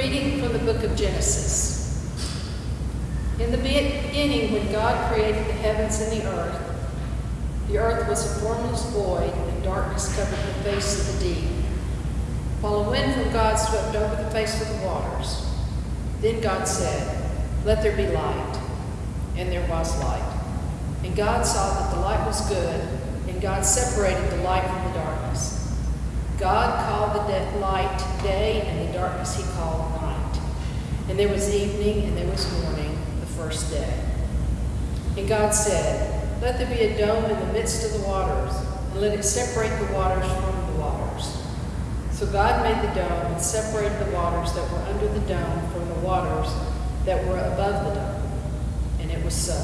reading from the book of Genesis. In the beginning, when God created the heavens and the earth, the earth was a formless void, and darkness covered the face of the deep. While a wind from God swept over the face of the waters. Then God said, Let there be light. And there was light. And God saw that the light was good, and God separated the light from the darkness. God the de- light day, and the darkness he called night. And there was evening, and there was morning, the first day. And God said, Let there be a dome in the midst of the waters, and let it separate the waters from the waters. So God made the dome and separated the waters that were under the dome from the waters that were above the dome. And it was so.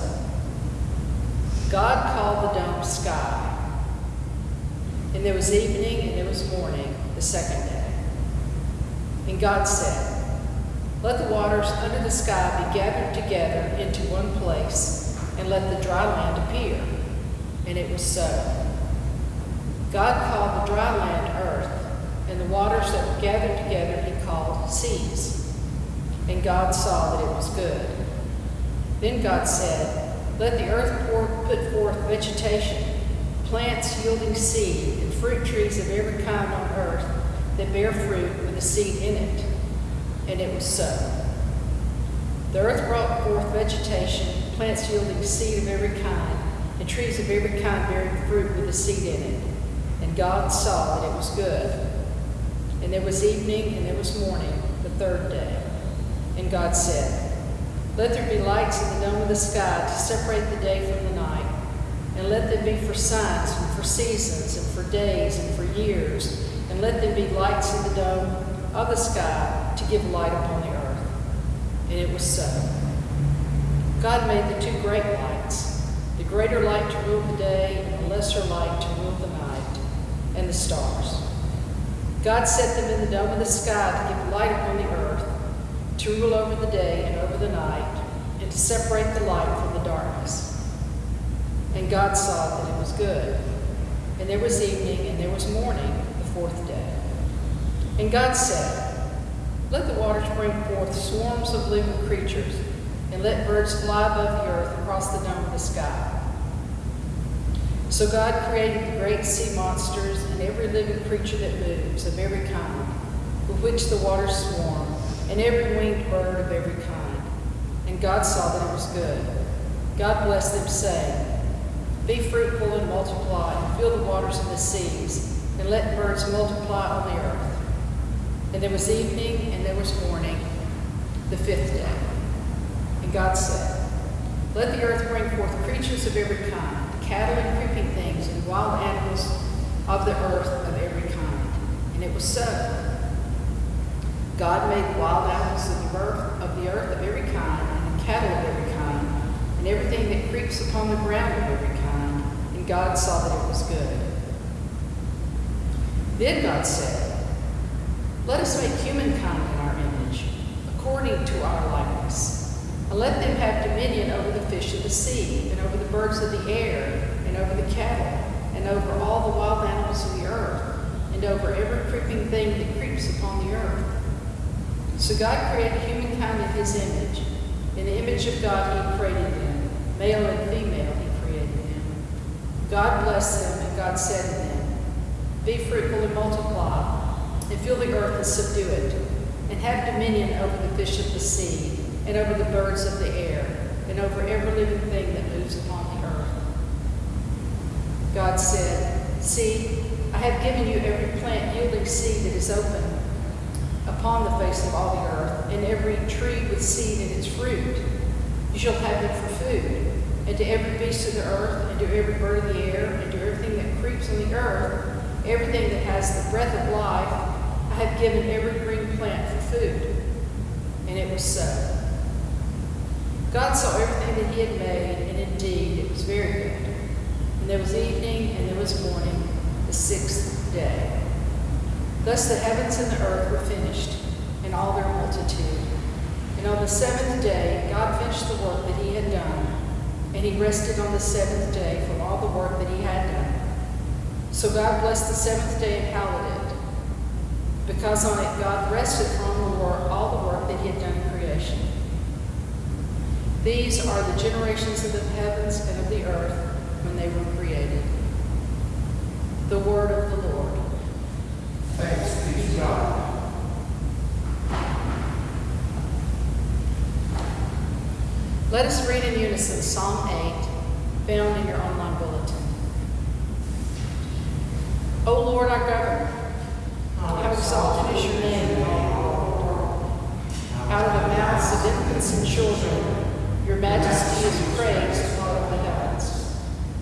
God called the dome sky. And there was evening and there was morning, the second day. And God said, Let the waters under the sky be gathered together into one place, and let the dry land appear. And it was so. God called the dry land earth, and the waters that were gathered together he called seas. And God saw that it was good. Then God said, Let the earth pour, put forth vegetation, plants yielding seed, and fruit trees of every kind on earth that bear fruit with a seed in it. And it was so. The earth brought forth vegetation, plants yielding seed of every kind, and trees of every kind bearing fruit with a seed in it. And God saw that it was good. And there was evening and there was morning, the third day. And God said, Let there be lights in the dome of the sky to separate the day from the night, and let them be for signs and for seasons and for days and for years, and let them be lights in the dome of the sky to give light upon the earth. And it was so. God made the two great lights, the greater light to rule the day, and the lesser light to rule the night, and the stars. God set them in the dome of the sky to give light upon the earth, to rule over the day and over the night, and to separate the light from the darkness. And God saw that it was good. And there was evening and there was morning, the fourth day. And God said, Let the waters bring forth swarms of living creatures, and let birds fly above the earth across the dome of the sky. So God created the great sea monsters and every living creature that moves of every kind, with which the waters swarm, and every winged bird of every kind. And God saw that it was good. God blessed them, saying, Be fruitful and multiply, and fill the waters of the seas, and let birds multiply on the earth. And there was evening, and there was morning, the fifth day. And God said, Let the earth bring forth creatures of every kind cattle and creeping things, and wild animals of the earth of every kind. And it was so. God made wild animals of the earth of the earth of every kind, and cattle of every kind, and everything that creeps upon the ground of every kind. And God saw that it was good. Then God said, Let us make humankind in our image, according to our likeness, and let them have dominion over the fish of the sea, and over the birds of the air, and over the cattle, and over all the wild animals of the earth, and over every creeping thing that creeps upon the earth. So God created humankind in his image. In the image of God he created them. Male and female he created them. God blessed them, and God said to them, Be fruitful and multiply, fill the earth and subdue it, and have dominion over the fish of the sea, and over the birds of the air, and over every living thing that moves upon the earth. God said, See, I have given you every plant yielding seed that is open upon the face of all the earth, and every tree with seed in its fruit. You shall have them for food. And to every beast of the earth, and to every bird of the air, and to everything that creeps on the earth, everything that has the breath of life, Have given every green plant for food. And it was so. God saw everything that he had made, and indeed it was very good. And there was evening, and there was morning, the sixth day. Thus the heavens and the earth were finished, and all their multitude. And on the seventh day, God finished the work that he had done, and he rested on the seventh day from all the work that he had done. So God blessed the seventh day and hallowed it, because on it God rested from the work, all the work that he had done in creation. These are the generations of the heavens and of the earth when they were created. The word of the Lord. Thanks be to God. Let us read in unison Psalm 8, found in your online bulletin. O Lord our governor, exalted is your name. Out of the mouths of infants and children, your majesty is praised above the heavens.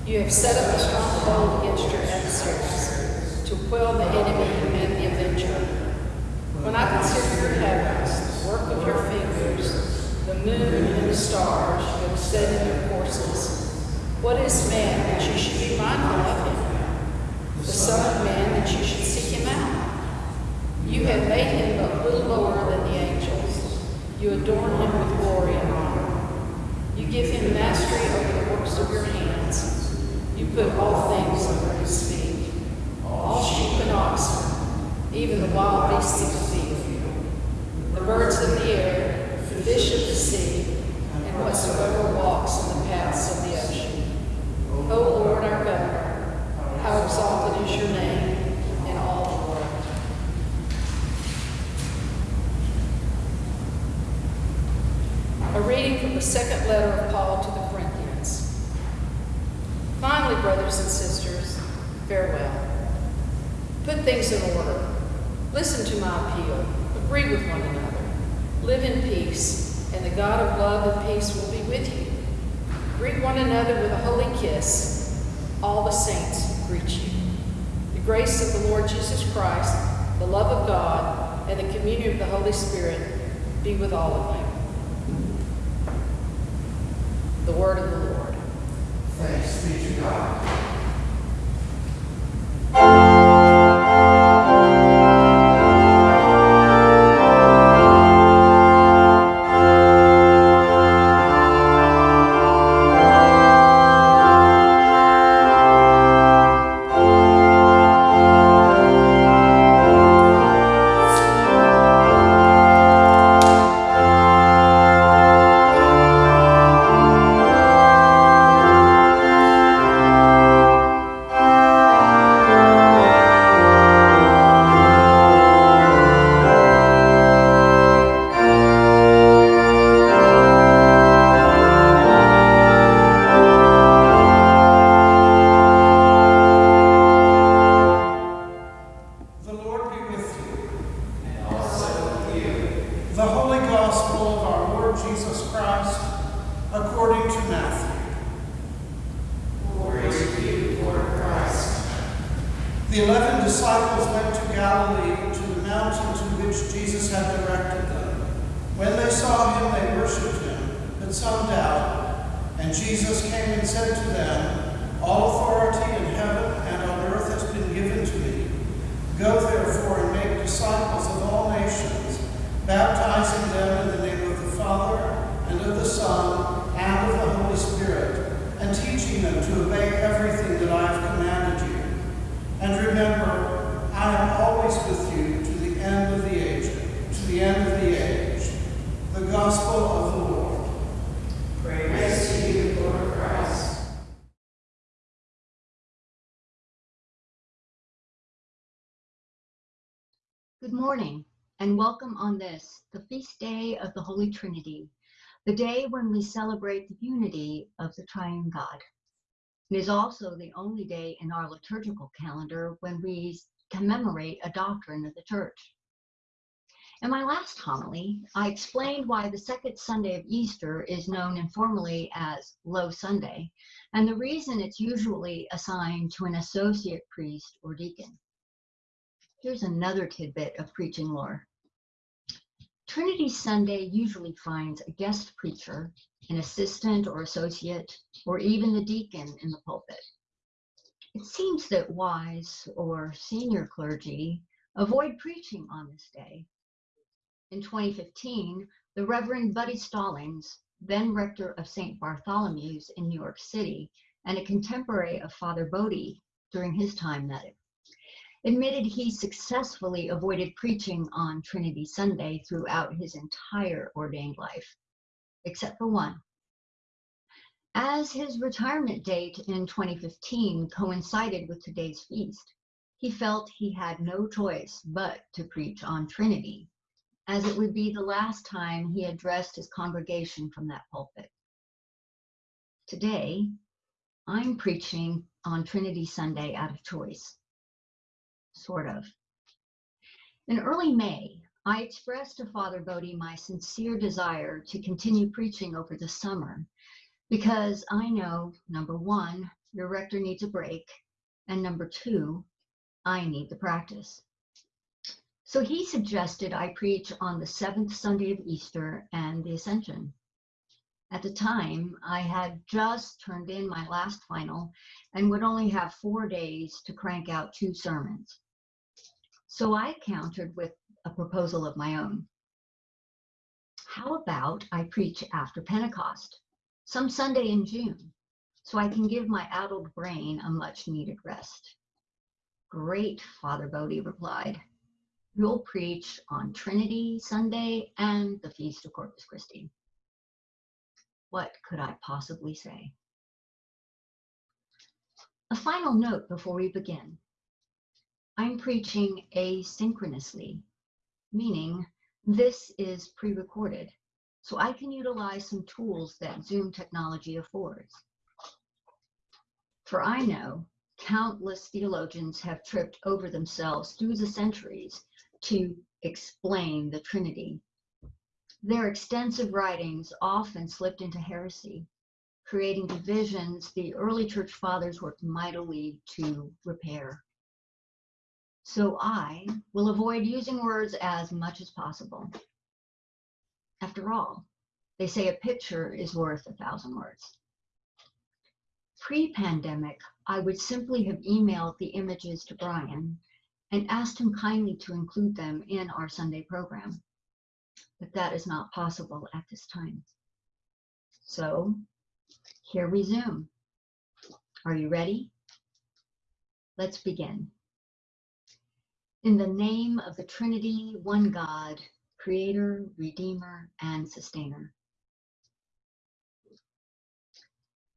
You have set up a stronghold against your adversaries to quell the enemy and the avenger. When I consider your heavens, the work of your fingers, the moon and the stars you have set in their courses, what is man that you should be mindful of him? The Son of Man that you should seek him out? You have made him but little lower than the angels. You adorn him with glory and honor. You give him mastery over the works of your hands. You put all things under his feet, all sheep and oxen, even the wild beasts of the field, the birds of the air, the fish of the sea, and whatsoever walks in the paths of the ocean. O Lord our governor, how exalted is your name in all the world. A reading from the letter of Paul to the Corinthians. Finally, brothers and sisters, farewell. Put things in order. Listen to my appeal. Agree with one another. Live in peace, and the God of love and peace will be with you. Greet one another with a holy kiss. All the saints greet you. The grace of the Lord Jesus Christ, the love of God, and the communion of the Holy Spirit be with all of you. Holy Trinity, the day when we celebrate the unity of the triune God. It is also the only day in our liturgical calendar when we commemorate a doctrine of the Church. In my last homily, I explained why the second Sunday of Easter is known informally as Low Sunday, and the reason it's usually assigned to an associate priest or deacon. Here's another tidbit of preaching lore. Trinity Sunday usually finds a guest preacher, an assistant or associate, or even the deacon in the pulpit. It seems that wise or senior clergy avoid preaching on this day. In 2015, the Reverend Buddy Stallings, then rector of St. Bartholomew's in New York City, and a contemporary of Father Bodie during his time at it, admitted he successfully avoided preaching on Trinity Sunday throughout his entire ordained life, except for one. As his retirement date in 2015 coincided with today's feast, he felt he had no choice but to preach on Trinity, as it would be the last time he addressed his congregation from that pulpit. Today, I'm preaching on Trinity Sunday out of choice sort of. In early May, I expressed to Father Bodie my sincere desire to continue preaching over the summer because I know, number one, your rector needs a break, and number two, I need the practice. So he suggested I preach on the seventh Sunday of Easter and the Ascension. At the time, I had just turned in my last final and would only have four days to crank out two sermons. So I countered with a proposal of my own. How about I preach after Pentecost, some Sunday in June, so I can give my addled brain a much needed rest? Great, Father Bodie replied. You'll preach on Trinity Sunday and the Feast of Corpus Christi. What could I possibly say? A final note before we begin. I'm preaching asynchronously, meaning this is pre-recorded, so I can utilize some tools that Zoom technology affords. For I know countless theologians have tripped over themselves through the centuries to explain the Trinity. Their extensive writings often slipped into heresy, creating divisions the early church fathers worked mightily to repair. So I will avoid using words as much as possible. After all, they say a picture is worth a thousand words. Pre-pandemic, I would simply have emailed the images to Brian and asked him kindly to include them in our Sunday program. But that is not possible at this time. So here we zoom. Are you ready? Let's begin. In the name of the Trinity, one God, Creator, Redeemer, and Sustainer.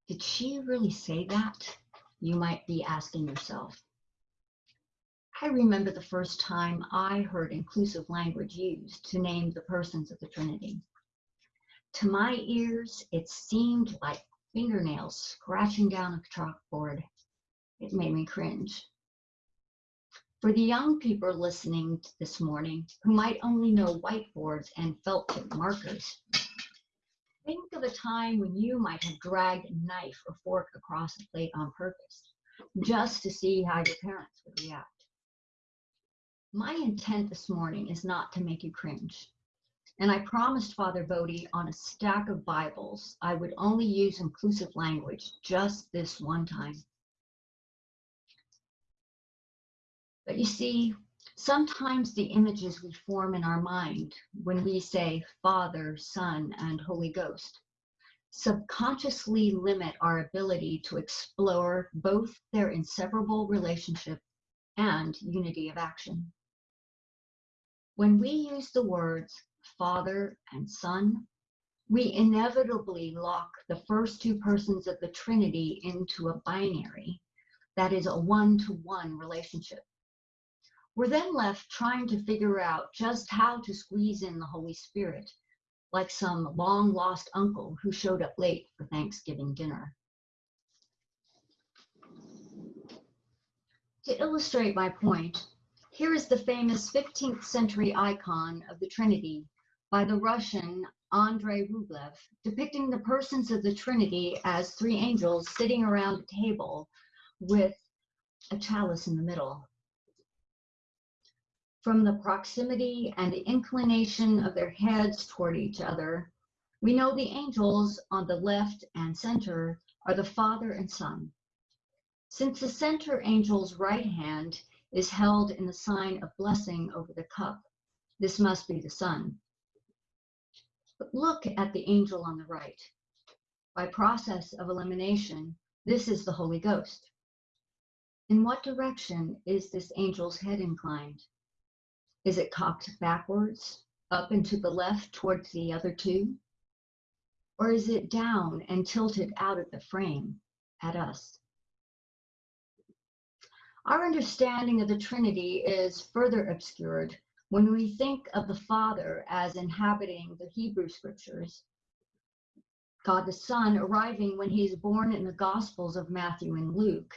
Did she really say that? You might be asking yourself. I remember the first time I heard inclusive language used to name the persons of the Trinity. To my ears, it seemed like fingernails scratching down a chalkboard. It made me cringe. For the young people listening this morning who might only know whiteboards and felt tip markers, think of a time when you might have dragged a knife or fork across a plate on purpose, just to see how your parents would react. My intent this morning is not to make you cringe. And I promised Father Bodie on a stack of Bibles I would only use inclusive language just this one time. But you see, sometimes the images we form in our mind when we say Father, Son, and Holy Ghost subconsciously limit our ability to explore both their inseparable relationship and unity of action. When we use the words Father and Son, we inevitably lock the first two persons of the Trinity into a binary that is a one to one relationship. We're then left trying to figure out just how to squeeze in the Holy Spirit, like some long lost uncle who showed up late for Thanksgiving dinner. To illustrate my point, here is the famous 15th century icon of the Trinity by the Russian Andrei Rublev, depicting the persons of the Trinity as three angels sitting around a table with a chalice in the middle. From the proximity and the inclination of their heads toward each other, we know the angels on the left and center are the Father and Son. Since the center angel's right hand is held in the sign of blessing over the cup. This must be the Son. But look at the angel on the right. By process of elimination, this is the Holy Ghost. In what direction is this angel's head inclined? Is it cocked backwards, up and to the left towards the other two? Or is it down and tilted out of the frame at us? Our understanding of the Trinity is further obscured when we think of the Father as inhabiting the Hebrew scriptures, God the Son arriving when he is born in the Gospels of Matthew and Luke,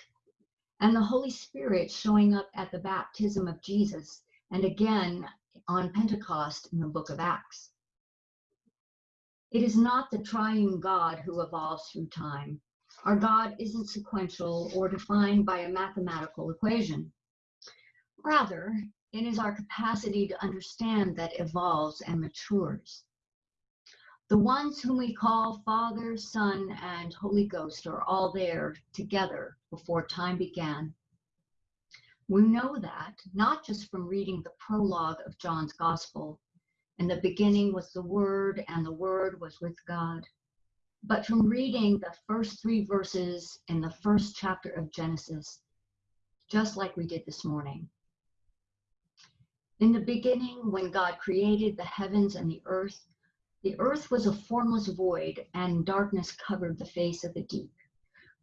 and the Holy Spirit showing up at the baptism of Jesus and again on Pentecost in the book of Acts. It is not the triune God who evolves through time, our God isn't sequential or defined by a mathematical equation. Rather, it is our capacity to understand that evolves and matures. The ones whom we call Father, Son, and Holy Ghost are all there together before time began. We know that not just from reading the prologue of John's Gospel. In the beginning was the Word, and the Word was with God but from reading the first three verses in the first chapter of Genesis, just like we did this morning. In the beginning, when God created the heavens and the earth, the earth was a formless void, and darkness covered the face of the deep,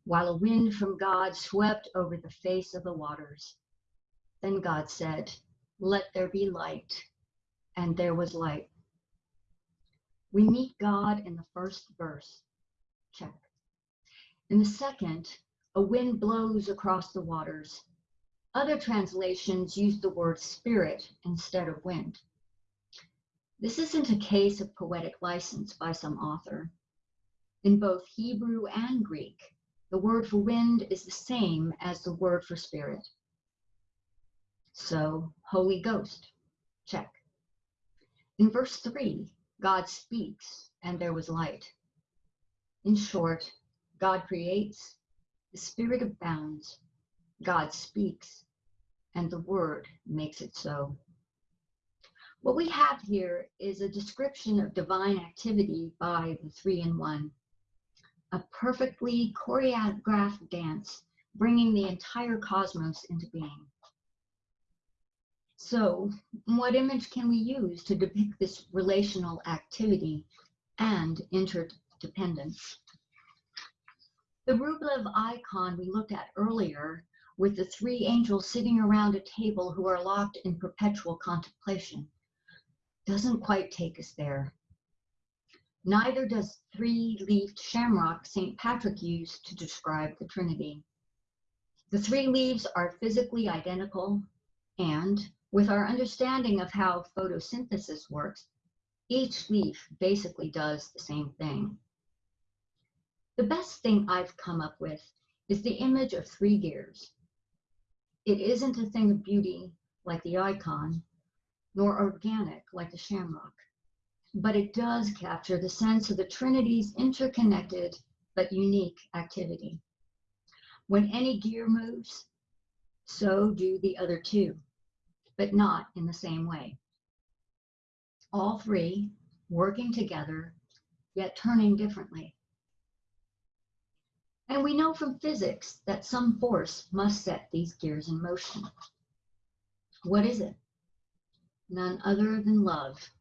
while a wind from God swept over the face of the waters. Then God said, Let there be light, and there was light. We meet God in the first verse check. In the second, a wind blows across the waters. Other translations use the word spirit instead of wind. This isn't a case of poetic license by some author. In both Hebrew and Greek, the word for wind is the same as the word for spirit. So, Holy Ghost, check. In verse 3, God speaks, and there was light. In short, God creates, the Spirit abounds, God speaks, and the Word makes it so. What we have here is a description of divine activity by the three in one, a perfectly choreographed dance bringing the entire cosmos into being. So, what image can we use to depict this relational activity and interdependence? The Rublev icon we looked at earlier with the three angels sitting around a table who are locked in perpetual contemplation doesn't quite take us there. Neither does three-leaved shamrock St. Patrick used to describe the Trinity. The three leaves are physically identical, and with our understanding of how photosynthesis works, each leaf basically does the same thing. The best thing I've come up with is the image of three gears. It isn't a thing of beauty like the icon, nor organic like the shamrock, but it does capture the sense of the Trinity's interconnected but unique activity. When any gear moves, so do the other two, but not in the same way. All three working together, yet turning differently. And we know from physics that some force must set these gears in motion. What is it? None other than love,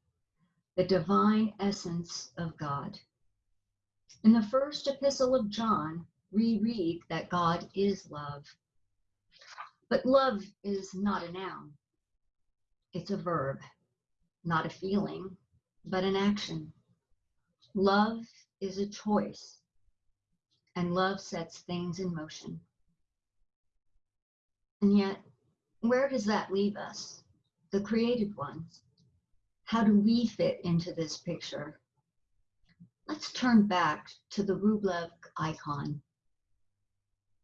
the divine essence of God. In the first epistle of John, we read that God is love. But love is not a noun, it's a verb, not a feeling, but an action. Love is a choice, and love sets things in motion. And yet, where does that leave us, the created ones? How do we fit into this picture? Let's turn back to the Rublev icon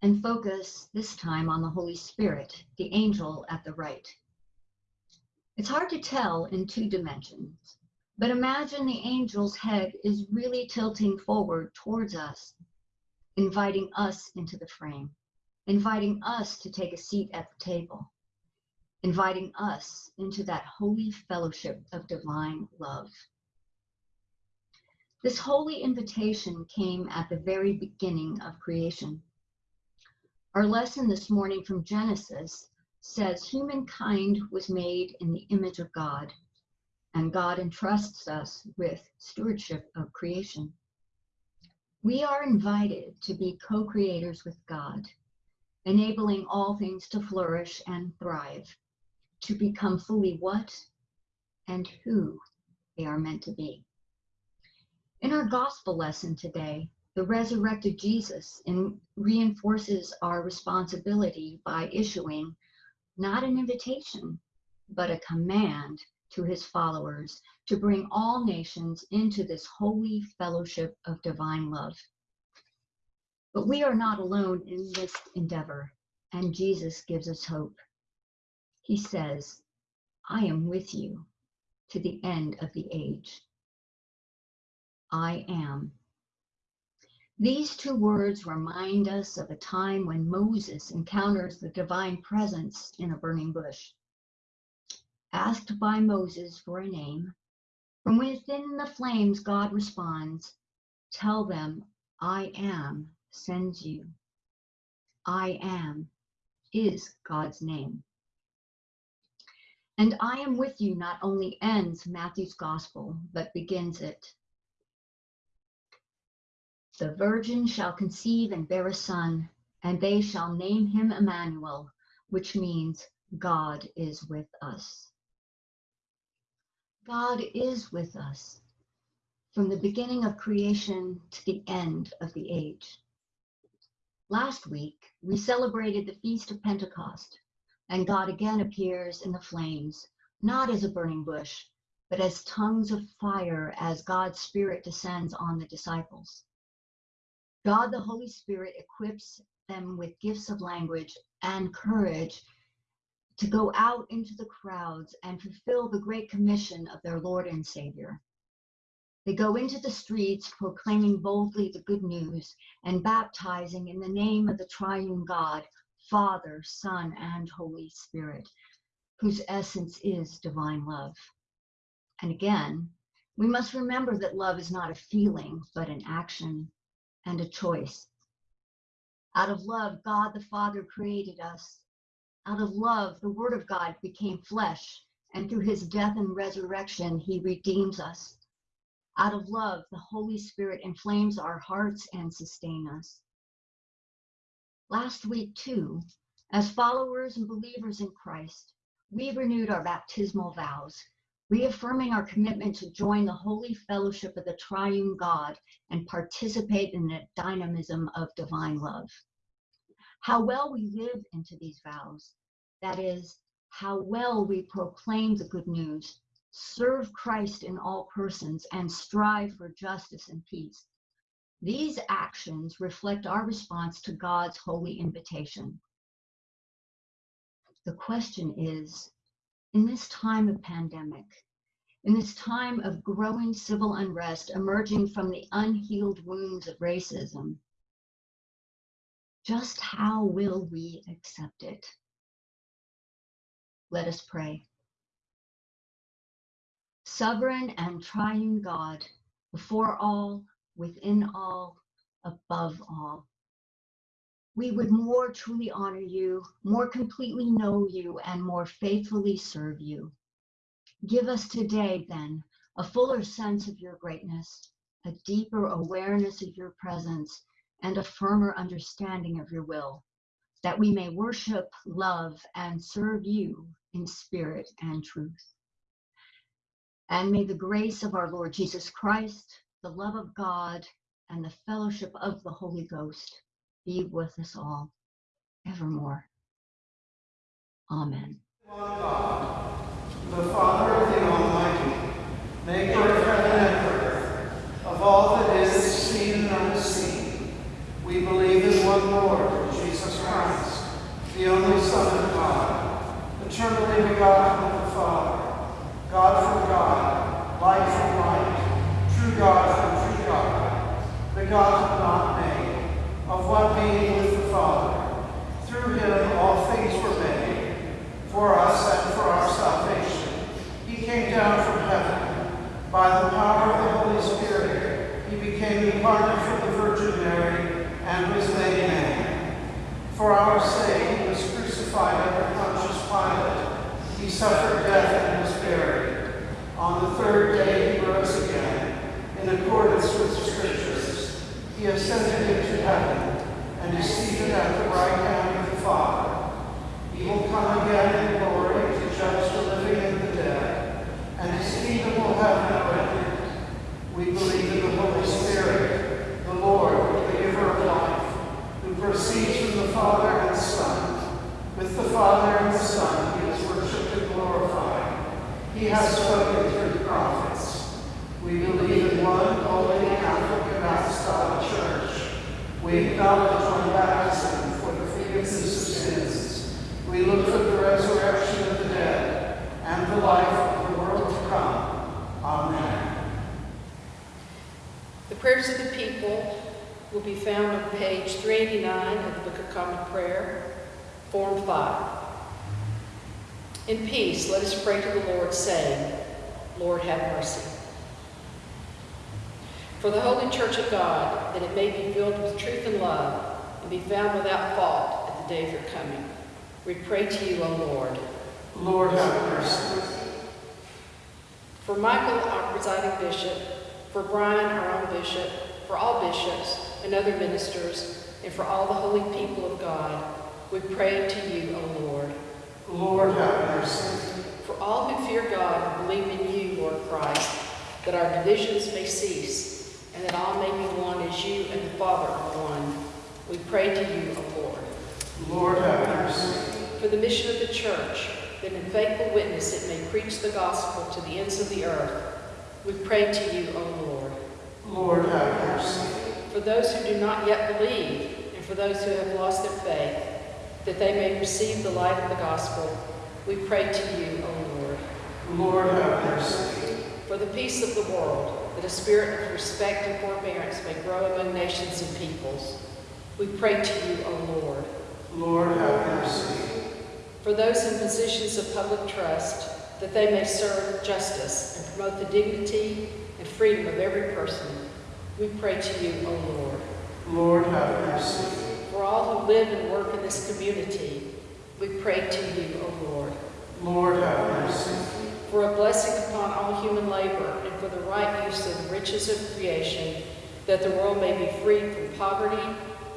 and focus this time on the Holy Spirit, the angel at the right. It's hard to tell in two dimensions, but imagine the angel's head is really tilting forward towards us, inviting us into the frame, inviting us to take a seat at the table, inviting us into that holy fellowship of divine love. This holy invitation came at the very beginning of creation. Our lesson this morning from Genesis says humankind was made in the image of God, and God entrusts us with stewardship of creation. We are invited to be co creators with God, enabling all things to flourish and thrive, to become fully what and who they are meant to be. In our gospel lesson today, the resurrected Jesus in, reinforces our responsibility by issuing not an invitation, but a command to his followers to bring all nations into this holy fellowship of divine love. But we are not alone in this endeavor, and Jesus gives us hope. He says, I am with you to the end of the age. I am these two words remind us of a time when Moses encounters the divine presence in a burning bush. Asked by Moses for a name, from within the flames, God responds, Tell them, I am sends you. I am is God's name. And I am with you not only ends Matthew's gospel, but begins it. The virgin shall conceive and bear a son, and they shall name him Emmanuel, which means God is with us. God is with us from the beginning of creation to the end of the age. Last week, we celebrated the Feast of Pentecost, and God again appears in the flames, not as a burning bush, but as tongues of fire as God's Spirit descends on the disciples. God the Holy Spirit equips them with gifts of language and courage to go out into the crowds and fulfill the great commission of their Lord and Savior. They go into the streets proclaiming boldly the good news and baptizing in the name of the triune God, Father, Son, and Holy Spirit, whose essence is divine love. And again, we must remember that love is not a feeling, but an action and a choice. Out of love, God the Father created us. Out of love, the Word of God became flesh, and through his death and resurrection, he redeems us. Out of love, the Holy Spirit inflames our hearts and sustains us. Last week, too, as followers and believers in Christ, we renewed our baptismal vows reaffirming our commitment to join the holy fellowship of the triune God and participate in the dynamism of divine love. How well we live into these vows, that is, how well we proclaim the good news, serve Christ in all persons, and strive for justice and peace, These actions reflect our response to God's holy invitation. The question is in this time of pandemic, in this time of growing civil unrest emerging from the unhealed wounds of racism, just how will we accept it? Let us pray. Sovereign and triune God, before all, within all, above all. We would more truly honor you, more completely know you, and more faithfully serve you. Give us today, then, a fuller sense of your greatness, a deeper awareness of your presence, and a firmer understanding of your will, that we may worship, love, and serve you in spirit and truth. And may the grace of our Lord Jesus Christ, the love of God, and the fellowship of the Holy Ghost be with us all evermore. Amen. God, the Father of the Almighty, maker of heaven and earth, of all that is seen and unseen, we believe in one Lord, Jesus Christ, the only Son of God, eternally begotten of the Father, God from God, light from light, true God from true God, begotten, not of one being with the Father. Through him all things were made. For us and for our salvation, he came down from heaven. By the power of the Holy Spirit, he became incarnate from the Virgin Mary and was made man. For our sake, he was crucified under Pontius Pilate. He suffered death and was buried. On the third day, he rose again, in accordance with the Scriptures. He ascended into heaven and is seated at the right hand of the Father. He will come again in glory to judge the living and the dead, and his kingdom will have no end. We believe in the Holy Spirit, the Lord, the giver of life, who proceeds from the Father and Son. With the Father and the Son, he is worshipped and glorified. He has spoken through the prophets. One holy Catholic and apostolic church. We acknowledge one baptism for the forgiveness of sins. We look for the resurrection of the dead and the life of the world to come. Amen. The prayers of the people will be found on page 389 of the Book of Common Prayer, Form 5. In peace, let us pray to the Lord, saying, Lord, have mercy. For the Holy Church of God, that it may be filled with truth and love, and be found without fault at the day of your coming. We pray to you, O Lord. Lord, have mercy. For Michael, our presiding bishop, for Brian, our own bishop, for all bishops and other ministers, and for all the holy people of God, we pray to you, O Lord. Lord, have mercy. For all who fear God and believe in you, Lord Christ, that our divisions may cease, and that all may be one as you and the Father are one, we pray to you, O Lord. Lord, have mercy. For the mission of the church, that in faithful witness it may preach the gospel to the ends of the earth, we pray to you, O Lord. Lord, have mercy. For those who do not yet believe, and for those who have lost their faith, that they may receive the light of the gospel, we pray to you, O Lord. Lord, have mercy. For the peace of the world, that a spirit of respect and forbearance may grow among nations and peoples, we pray to you, O Lord. Lord, have mercy. For those in positions of public trust, that they may serve justice and promote the dignity and freedom of every person, we pray to you, O Lord. Lord, have mercy. For all who live and work in this community, we pray to you, O Lord. Lord, have mercy. For a blessing upon all human labor and for the right use of the riches of creation, that the world may be freed from poverty,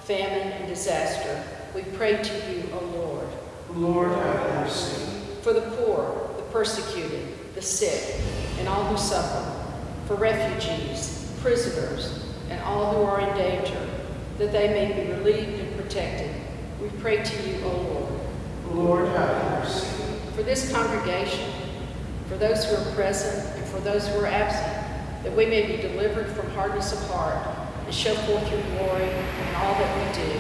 famine, and disaster, we pray to you, O Lord. Lord, have mercy. For the poor, the persecuted, the sick, and all who suffer, for refugees, prisoners, and all who are in danger, that they may be relieved and protected, we pray to you, O Lord. Lord, have mercy. For this congregation, for those who are present and for those who are absent, that we may be delivered from hardness of heart and show forth your glory in all that we do.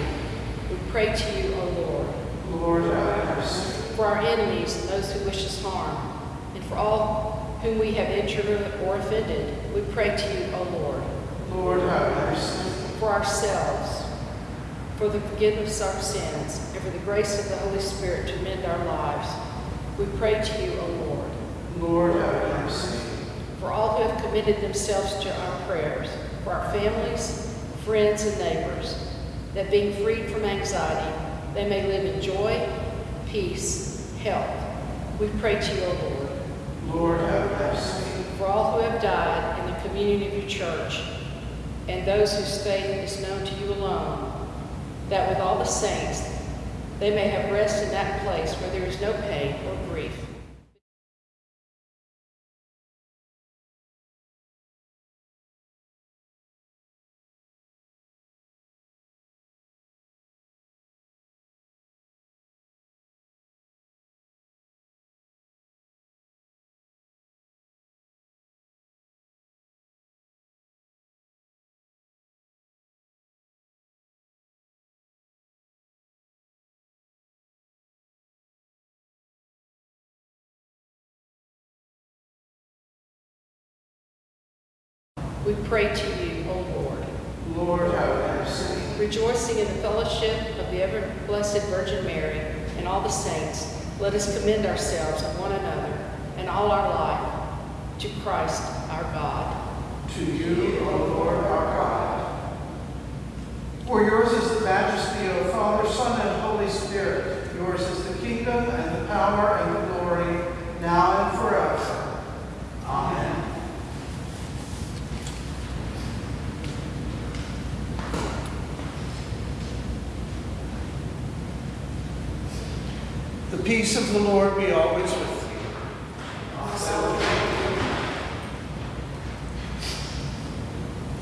We pray to you, O Lord, Lord, have mercy. for our enemies and those who wish us harm, and for all whom we have injured or offended. We pray to you, O Lord, Lord, have mercy. for ourselves, for the forgiveness of our sins, and for the grace of the Holy Spirit to mend our lives. We pray to you, O Lord, Lord, have mercy. for all who have committed themselves to our prayers, for our families, friends, and neighbors, that being freed from anxiety, they may live in joy, peace, health. We pray to you, O Lord, Lord, have mercy. for all who have died in the community of your church, and those whose faith is known to you alone, that with all the saints they may have rest in that place where there is no pain or grief. We pray to you, O Lord. Lord, have mercy. Rejoicing in the fellowship of the ever blessed Virgin Mary and all the saints, let us commend ourselves and one another and all our life to Christ our God. To you, O Lord our God. For yours is the majesty, O Father, Son, and Holy Spirit. Yours is the kingdom and the power and the glory, now and forever. Amen. The peace of the Lord be always with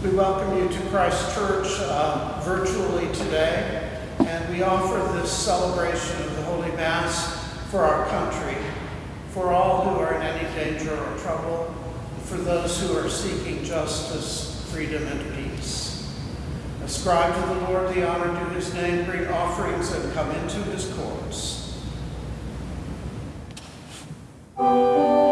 you. We welcome you to Christ Church uh, virtually today, and we offer this celebration of the Holy Mass for our country, for all who are in any danger or trouble, for those who are seeking justice, freedom, and peace. Ascribe to the Lord the honor due his name, bring offerings, and come into his courts. The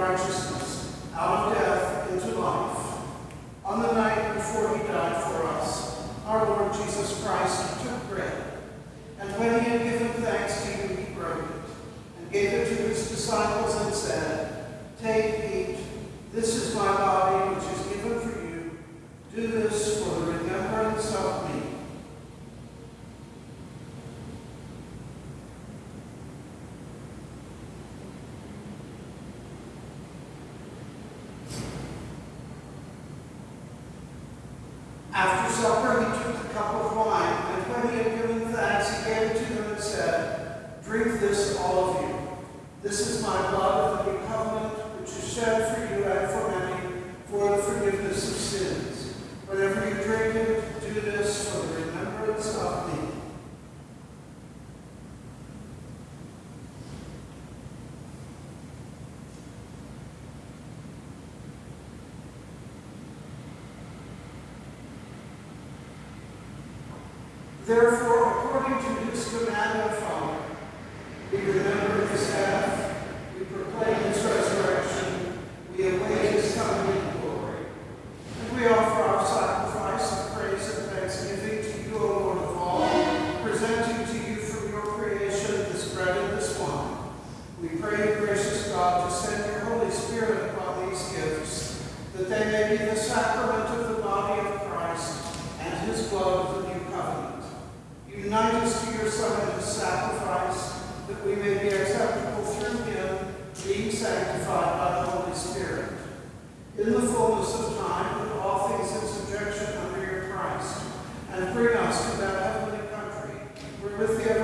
righteousness. may be the sacrament of the body of Christ and his blood of the new covenant. Unite us to your Son in his sacrifice, that we may be acceptable through him, being sanctified by the Holy Spirit. In the fullness of time, put all things in subjection under your Christ, and bring us to that heavenly country, where with the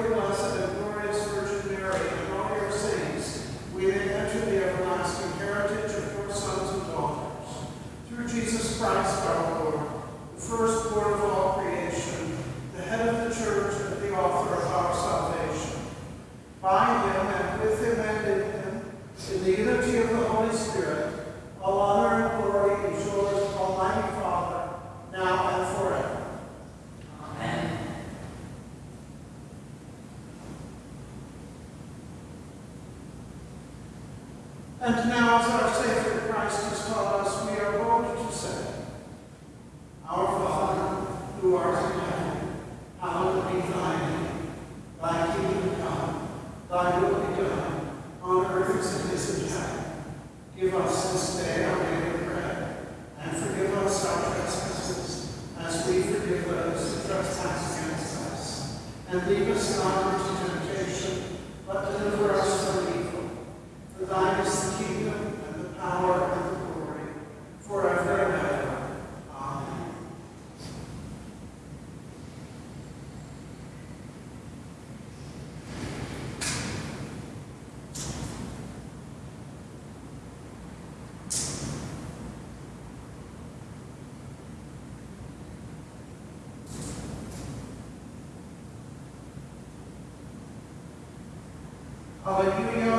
Aleluia.